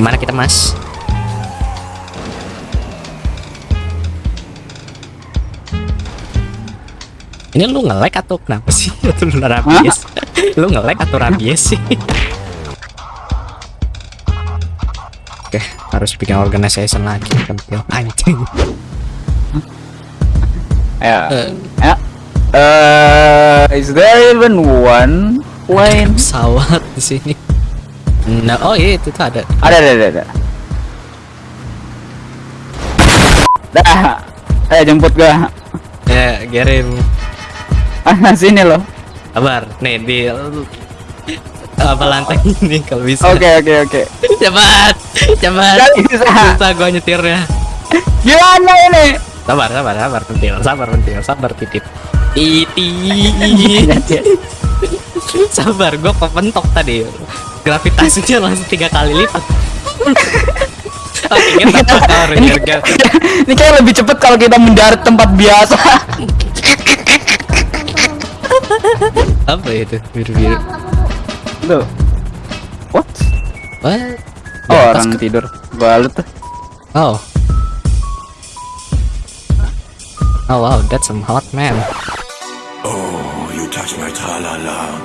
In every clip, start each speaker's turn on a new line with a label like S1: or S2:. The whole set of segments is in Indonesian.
S1: Gimana kita mas? Ini lu nge-lag atau kenapa sih? Atau lu rabies? lu nge-lag atau rabies sih? Oke, harus bikin organization lagi pentil anjing.
S2: Ya.
S1: Eh,
S2: Ya. Uh, is there even one plane?
S1: pesawat di sini. Nah, oh iya itu tuh ada.
S2: Ada, ada, ada, ada. Dah. Ayo jemput gua.
S1: Ya, kirim.
S2: Ah, sini loh.
S1: Kabar, nih di apa lantai ini kalau bisa.
S2: Oke, oke, oke.
S1: Cepat, cepat.
S2: Nggak bisa.
S1: Susah gua nyetirnya.
S2: Gimana ini?
S1: Sabar, sabar, sabar, pentil, sabar, pentil, sabar, titip. Titi. sabar, gua kepentok tadi. Gravitasinya langsung tiga kali lipat. Oke, kita tahu
S2: ini, kayak lebih cepet kalau kita mendarat tempat biasa.
S1: apa itu biru-biru?
S2: Tuh. What?
S1: What?
S2: Oh, orang
S1: ke-
S2: tidur. Balut tuh.
S1: Oh. Oh wow, that's some hot man.
S3: Oh, you touch my tra-la-la.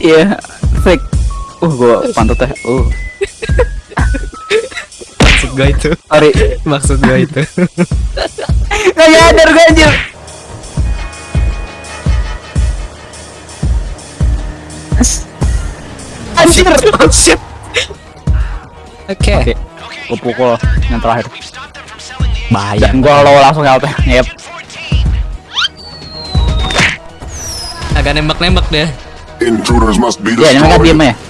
S2: Iya, fake. Uh, gua pantat teh. Uh,
S1: Maksud gue itu.
S2: sorry.
S1: Maksud gue itu.
S2: Gak nyadar gue anjir. Anjir.
S1: Shit. Oke.
S2: Oke, gua pukul yang terakhir.
S1: Bahaya.
S2: Dan gua lo langsung out. Yep.
S1: Agak nembak-nembak deh.
S3: Intruders must be
S2: Ya, ini mereka diem
S3: destroyed.
S2: ya.